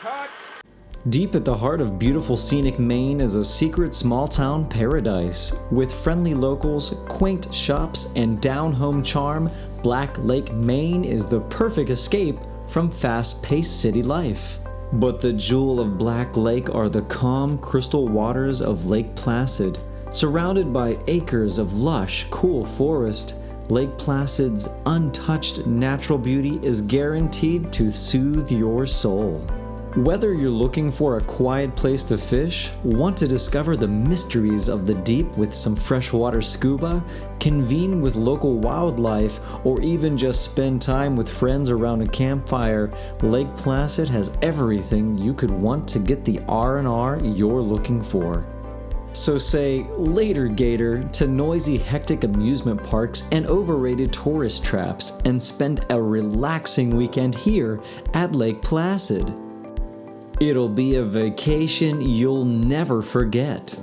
Cut. Deep at the heart of beautiful scenic Maine is a secret small town paradise. With friendly locals, quaint shops, and down home charm, Black Lake, Maine is the perfect escape from fast paced city life. But the jewel of Black Lake are the calm, crystal waters of Lake Placid. Surrounded by acres of lush, cool forest, Lake Placid's untouched natural beauty is guaranteed to soothe your soul. Whether you're looking for a quiet place to fish, want to discover the mysteries of the deep with some freshwater scuba, convene with local wildlife, or even just spend time with friends around a campfire, Lake Placid has everything you could want to get the R&R you're looking for. So say later gator to noisy hectic amusement parks and overrated tourist traps and spend a relaxing weekend here at Lake Placid. It'll be a vacation you'll never forget.